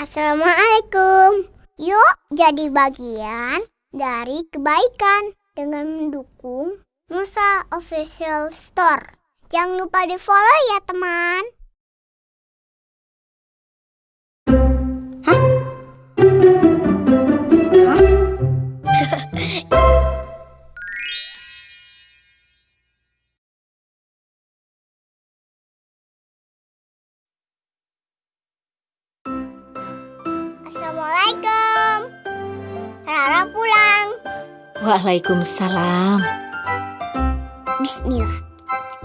Assalamualaikum. Yuk jadi bagian dari kebaikan dengan mendukung Musa Official Store. Jangan lupa di follow ya teman. Assalamualaikum. Rara pulang. Waalaikumsalam. Bismillah.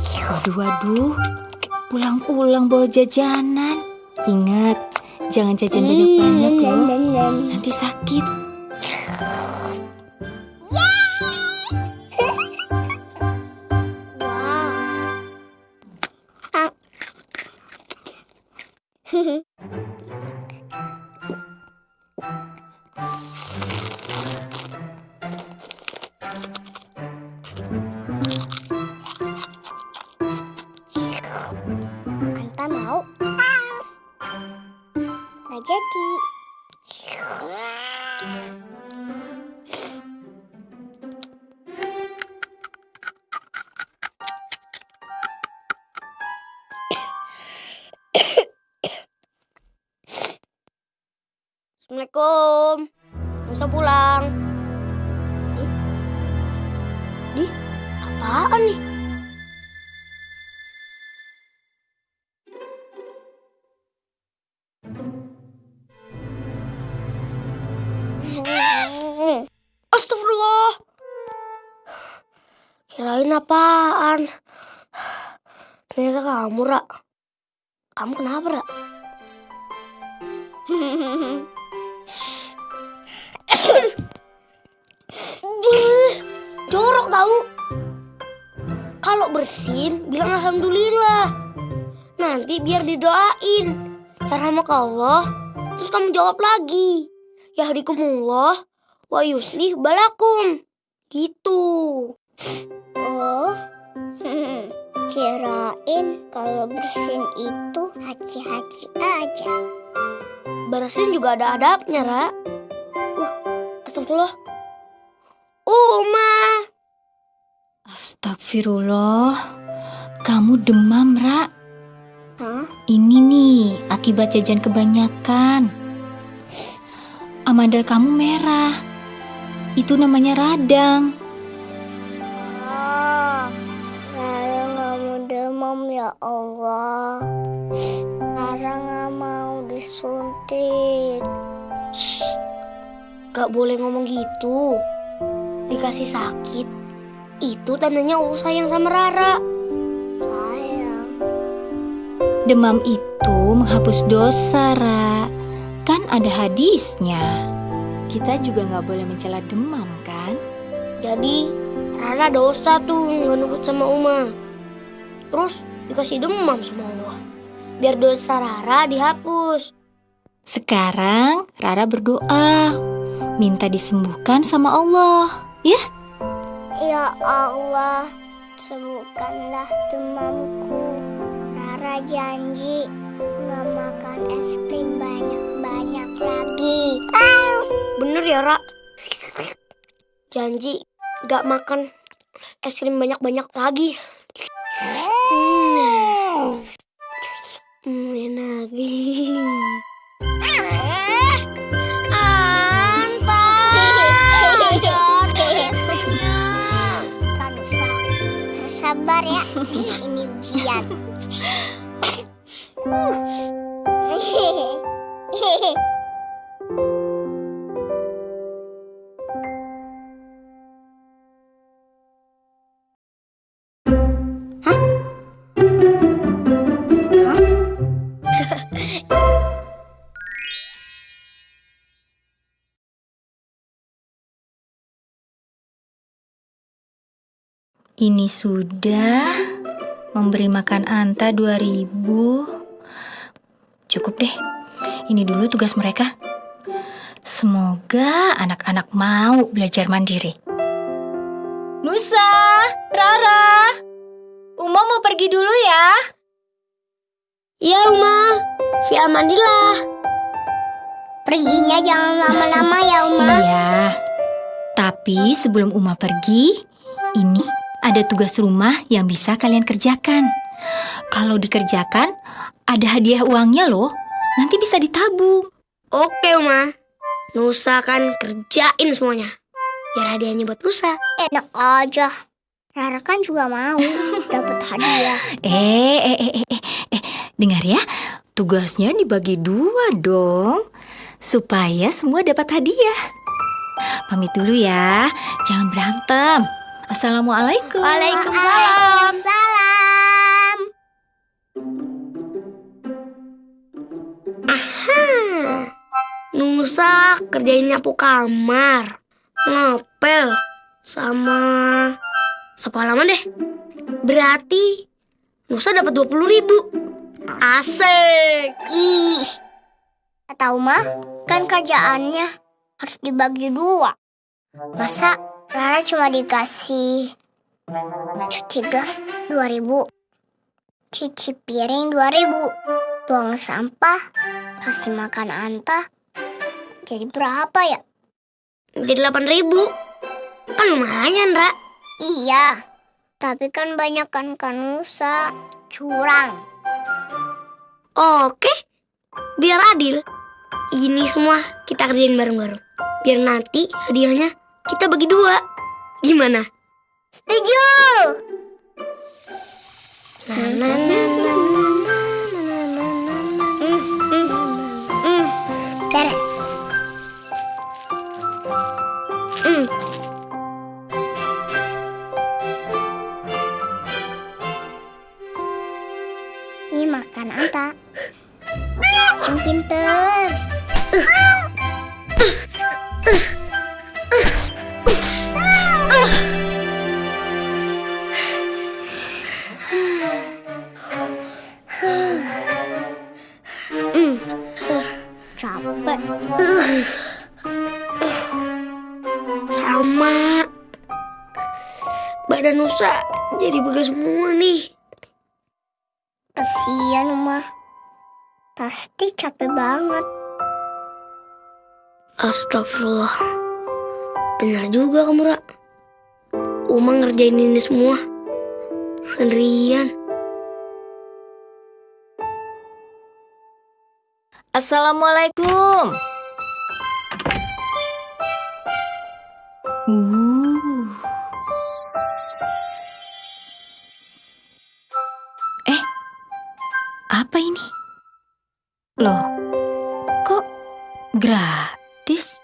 Waduh, waduh. Pulang-pulang bawa jajanan. Ingat, jangan jajan banyak-banyak loh. Nanti sakit. Anta mau? Nggak jadi. Assalamualaikum. Musa pulang. Ih. Ih, apaan nih? Apaan? Ternyata kamu, Ra. Kamu kenapa, Ra? Jorok tahu. Kalau bersin, bilang alhamdulillah. Nanti biar didoain. Ya Allah. Terus kamu jawab lagi. Ya hadikumullah wa yuslih balakum. Gitu. Oh, kirain kalau bersin itu haji-haji aja. Bersin juga ada adabnya, Ra. Uh, astagfirullah. Uma. Astagfirullah. Kamu demam, Ra. Hah? Ini nih, akibat jajan kebanyakan. Amandel kamu merah. Itu namanya radang. Demam ya Allah. Lara nggak mau disuntik. Gak boleh ngomong gitu. Dikasih sakit. Itu tandanya Allah sayang sama Rara. Sayang. Demam itu menghapus dosa, Ra. Kan ada hadisnya. Kita juga nggak boleh mencela demam, kan? Jadi Rara dosa tuh nggak nurut sama Uma. Terus dikasih demam sama Allah. Biar dosa Rara dihapus. Sekarang Rara berdoa, minta disembuhkan sama Allah. Ya, Ya Allah, sembuhkanlah demamku. Rara janji nggak makan es krim banyak-banyak lagi. Bener ya, Ra? Janji gak makan es krim banyak-banyak lagi. Sabar ya. Ini ujian. Ini sudah memberi makan Anta 2000. Cukup deh. Ini dulu tugas mereka. Semoga anak-anak mau belajar mandiri. Nusa, Rara, Uma mau pergi dulu ya. Iya, Uma. Fi amanillah. Perginya jangan lama-lama ya, Uma. Iya. Tapi sebelum Uma pergi, ini ada tugas rumah yang bisa kalian kerjakan. Kalau dikerjakan, ada hadiah uangnya loh. Nanti bisa ditabung. Oke, Uma. Nusa kan kerjain semuanya. Biar hadiahnya buat Nusa. Enak aja. Rara kan juga mau dapat hadiah. Eh, eh, eh, eh, eh, eh, dengar ya. Tugasnya dibagi dua dong. Supaya semua dapat hadiah. Pamit dulu ya. Jangan berantem. Assalamualaikum. Waalaikumsalam. Hmm. Nusa kerjain nyapu kamar, ngepel, sama halaman deh. Berarti Nusa dapat 20 ribu. Asik. Ih. Tahu mah, kan kerjaannya harus dibagi dua. Masa Rara cuma dikasih cuci gas 2000, cuci piring 2000, buang sampah, kasih makan anta. Jadi berapa ya? Jadi 8 ribu. Kan lumayan, Ra. Iya, tapi kan banyak kan kanusa curang. Oke, biar adil. Ini semua kita kerjain bareng-bareng. Biar nanti hadiahnya kita bagi dua. Gimana? Setuju. Beres. Capek. Sama. Badan Nusa jadi begas semua nih. Kasian Uma. Pasti capek banget. Astagfirullah. Benar juga kamu, Ra. Uma ngerjain ini semua. Sendirian. Assalamualaikum. Uh. Eh, apa ini? Loh, kok gratis?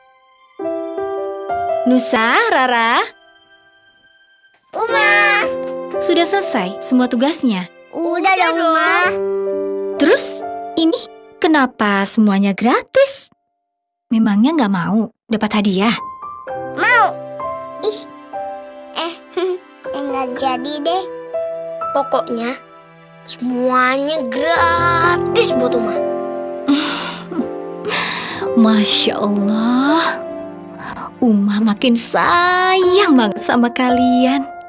Nusa, Rara, Uma. Sudah selesai semua tugasnya. Udah dong Uma. Terus, ini kenapa semuanya gratis? Memangnya nggak mau dapat hadiah? Mau. Ih. Eh, enggak jadi deh. Pokoknya semuanya gratis buat Uma. Masya Allah, Uma makin sayang banget sama kalian.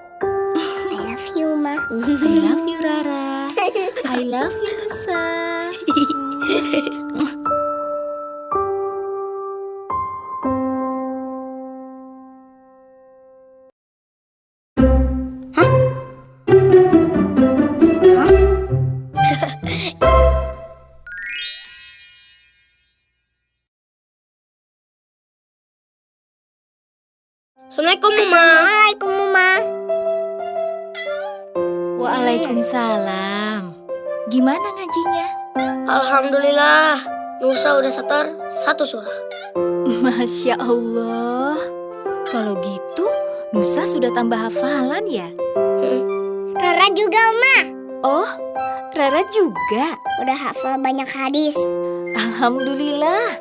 Assalamualaikum, Uma. Assalamualaikum, Uma. Waalaikumsalam. Gimana ngajinya? Alhamdulillah, Nusa udah setor satu surah. Masya Allah. Kalau gitu, Nusa sudah tambah hafalan ya? Rara juga, Uma. Oh, Rara juga. Udah hafal banyak hadis. Alhamdulillah.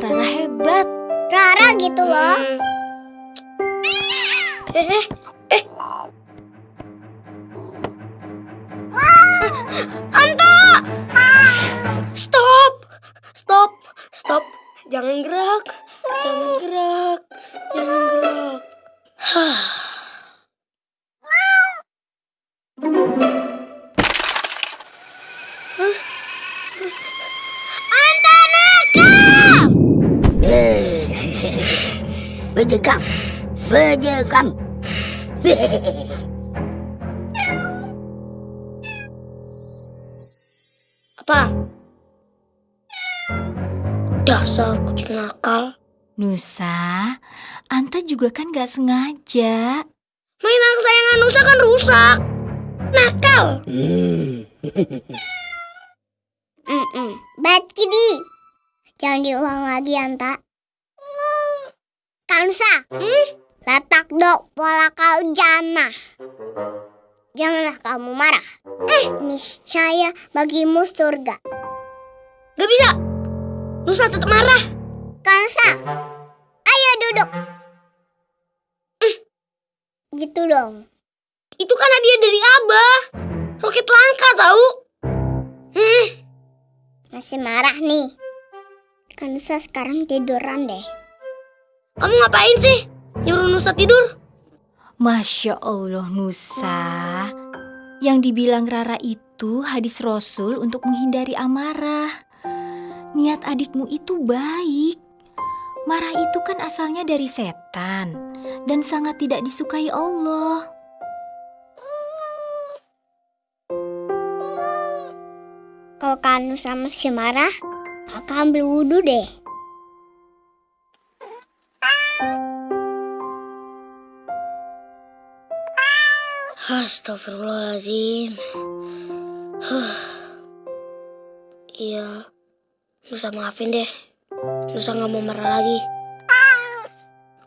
Rara hebat. Rara gitu loh. Hmm. Eh, eh! Stop! Stop! Stop! Jangan gerak. Jangan gerak. Jangan gerak. Hah. bejegam, bejegam. Apa? Dasar kucing nakal. Nusa, Anta juga kan gak sengaja. Mainan kesayangan Nusa kan rusak. Nakal. Hmm. Mm-mm. Bad kitty. Jangan diulang lagi, Anta. Kansa. Letak dok pola kau jana. Janganlah kamu marah. Eh, niscaya bagimu surga. Gak bisa. Nusa tetap marah. Kansa. Ayo duduk. Eh, Gitu dong. Itu kan hadiah dari Abah. Roket langka tahu. Eh, Masih marah nih. Kansa sekarang tiduran deh. kamu ngapain sih? Nusa tidur? Masya Allah Nusa. Yang dibilang Rara itu hadis Rasul untuk menghindari amarah. Niat adikmu itu baik. Marah itu kan asalnya dari setan dan sangat tidak disukai Allah. Kalau Kansa masih marah, kakak ambil wudhu deh. Astagfirullahaladzim. Huh. Iya, Nusa maafin deh. Nusa nggak mau marah lagi.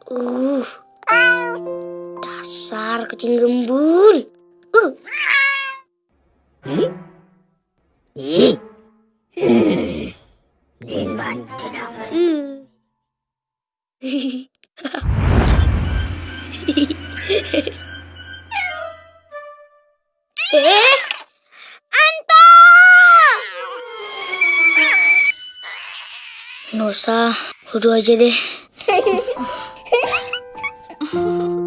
Uh, dasar kucing gembul. Uh, Ih. Hmm. さ、フルアジェで。